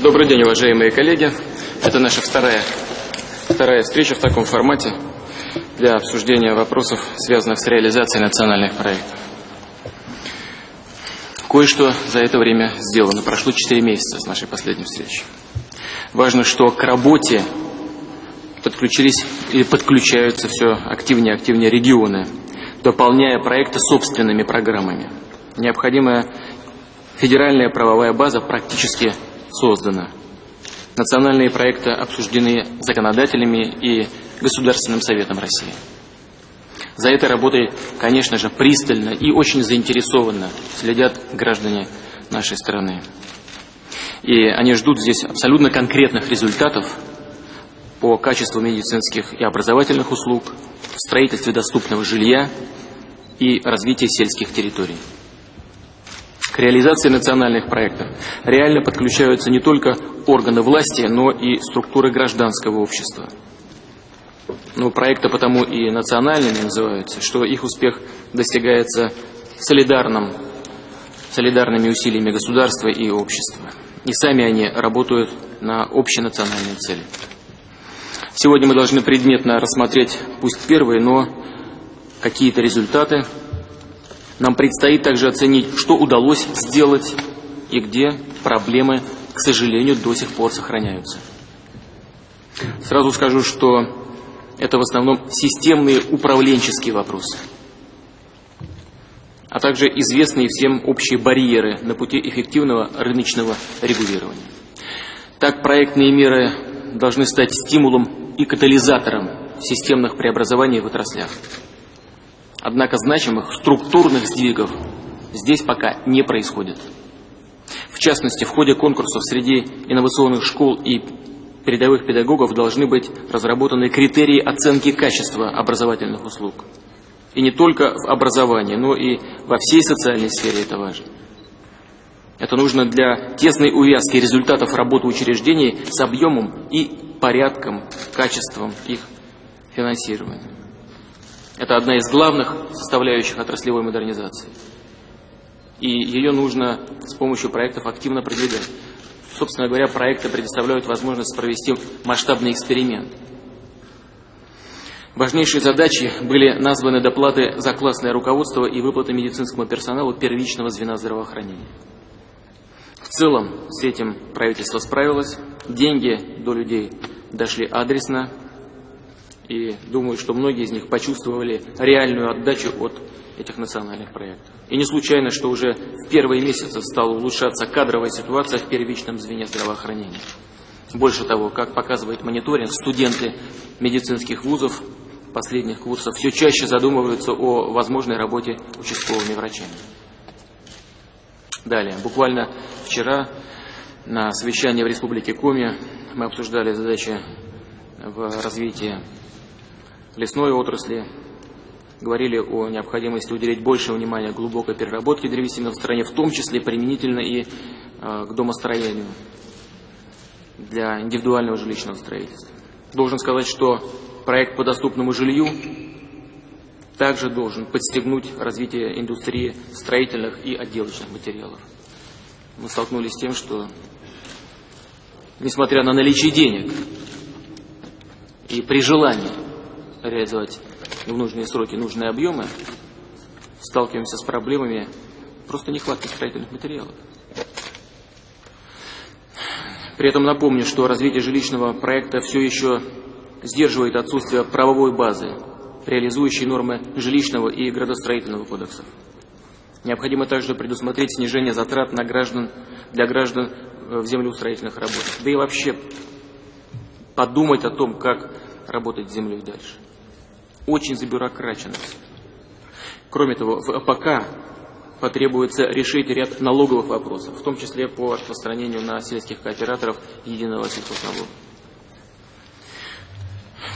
Добрый день, уважаемые коллеги. Это наша вторая, вторая встреча в таком формате для обсуждения вопросов, связанных с реализацией национальных проектов. Кое-что за это время сделано. Прошло 4 месяца с нашей последней встречи. Важно, что к работе подключились или подключаются все активнее и активнее регионы, дополняя проекты собственными программами. Необходимая федеральная правовая база практически создана. Национальные проекты обсуждены законодателями и Государственным Советом России. За этой работой, конечно же, пристально и очень заинтересованно следят граждане нашей страны. И они ждут здесь абсолютно конкретных результатов по качеству медицинских и образовательных услуг, строительстве доступного жилья и развитии сельских территорий. К реализации национальных проектов реально подключаются не только органы власти, но и структуры гражданского общества. Ну, проекты потому и национальными называются, что их успех достигается солидарным, солидарными усилиями государства и общества. И сами они работают на общенациональные цели. Сегодня мы должны предметно рассмотреть, пусть первые, но какие-то результаты нам предстоит также оценить, что удалось сделать и где проблемы, к сожалению, до сих пор сохраняются. Сразу скажу, что это в основном системные управленческие вопросы, а также известные всем общие барьеры на пути эффективного рыночного регулирования. Так проектные меры должны стать стимулом и катализатором системных преобразований в отраслях. Однако значимых структурных сдвигов здесь пока не происходит. В частности, в ходе конкурсов среди инновационных школ и передовых педагогов должны быть разработаны критерии оценки качества образовательных услуг. И не только в образовании, но и во всей социальной сфере это важно. Это нужно для тесной увязки результатов работы учреждений с объемом и порядком, качеством их финансирования. Это одна из главных составляющих отраслевой модернизации. И ее нужно с помощью проектов активно продвигать. Собственно говоря, проекты предоставляют возможность провести масштабный эксперимент. Важнейшие задачи были названы доплаты за классное руководство и выплаты медицинскому персоналу первичного звена здравоохранения. В целом с этим правительство справилось. Деньги до людей дошли адресно, и думаю, что многие из них почувствовали реальную отдачу от этих национальных проектов. И не случайно, что уже в первые месяцы стала улучшаться кадровая ситуация в первичном звене здравоохранения. Больше того, как показывает мониторинг, студенты медицинских вузов последних курсов все чаще задумываются о возможной работе участковыми врачами. Далее, буквально вчера на совещании в Республике Коми мы обсуждали задачи в развитии лесной отрасли, говорили о необходимости уделить больше внимания глубокой переработке древесины в стране, в том числе применительно и э, к домостроению для индивидуального жилищного строительства. Должен сказать, что проект по доступному жилью также должен подстегнуть развитие индустрии строительных и отделочных материалов. Мы столкнулись с тем, что, несмотря на наличие денег и при желании реализовать в нужные сроки нужные объемы, сталкиваемся с проблемами просто нехватки строительных материалов. При этом напомню, что развитие жилищного проекта все еще сдерживает отсутствие правовой базы, реализующей нормы жилищного и градостроительного кодексов. Необходимо также предусмотреть снижение затрат на граждан, для граждан в землеустроительных работах. Да и вообще подумать о том, как работать с землей дальше очень забюрокрачено. Кроме того, в АПК потребуется решить ряд налоговых вопросов, в том числе по распространению на сельских кооператоров единого сельхозналога.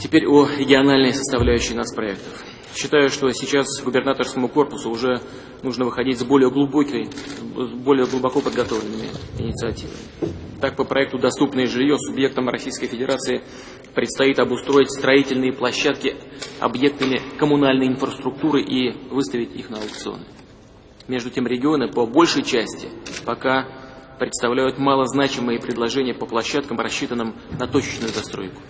Теперь о региональной составляющей нацпроектов. Считаю, что сейчас губернаторскому корпусу уже нужно выходить с более глубокой, с более глубоко подготовленными инициативами. Так, по проекту «Доступное жилье» субъектам Российской Федерации предстоит обустроить строительные площадки объектами коммунальной инфраструктуры и выставить их на аукционы. Между тем регионы по большей части пока представляют малозначимые предложения по площадкам, рассчитанным на точечную застройку.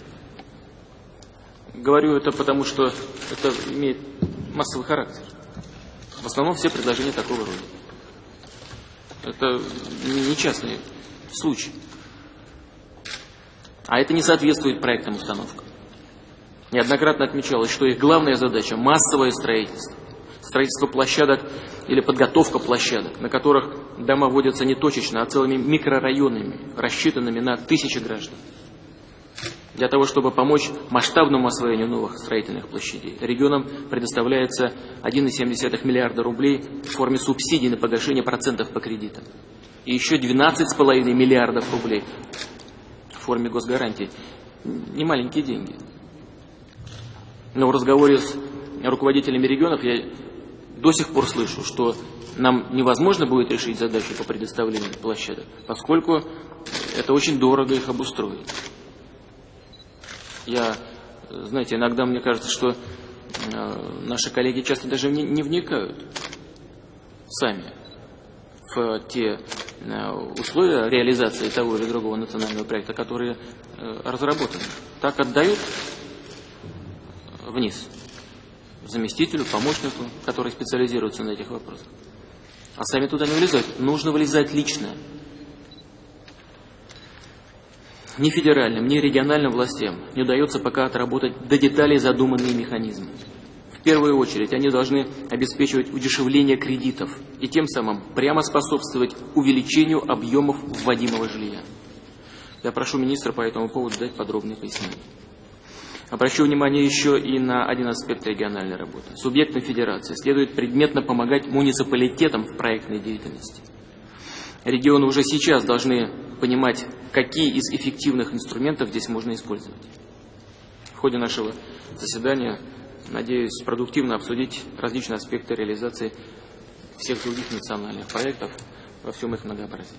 Говорю это потому, что это имеет массовый характер. В основном все предложения такого рода. Это не частный случай. А это не соответствует проектным установкам. Неоднократно отмечалось, что их главная задача – массовое строительство. Строительство площадок или подготовка площадок, на которых дома вводятся не точечно, а целыми микрорайонами, рассчитанными на тысячи граждан. Для того, чтобы помочь масштабному освоению новых строительных площадей, регионам предоставляется 1,7 миллиарда рублей в форме субсидий на погашение процентов по кредитам. И еще 12,5 миллиардов рублей форме госгарантий. Не маленькие деньги. Но в разговоре с руководителями регионов я до сих пор слышу, что нам невозможно будет решить задачу по предоставлению площадок, поскольку это очень дорого их обустроить. Я, знаете, иногда мне кажется, что э, наши коллеги часто даже не, не вникают сами в те э, условия реализации того или другого национального проекта, которые э, разработаны. Так отдают вниз заместителю, помощнику, который специализируется на этих вопросах. А сами туда не влезать. Нужно вылезать лично. Ни федеральным, ни региональным властям не удается пока отработать до деталей задуманные механизмы. Первую очередь они должны обеспечивать удешевление кредитов и тем самым прямо способствовать увеличению объемов вводимого жилья. Я прошу министра по этому поводу дать подробные пояснения. Обращу внимание еще и на один аспект региональной работы. Субъектам федерации следует предметно помогать муниципалитетам в проектной деятельности. Регионы уже сейчас должны понимать, какие из эффективных инструментов здесь можно использовать. В ходе нашего заседания, надеюсь, продуктивно обсудить различные аспекты реализации всех других национальных проектов во всем их многообразии.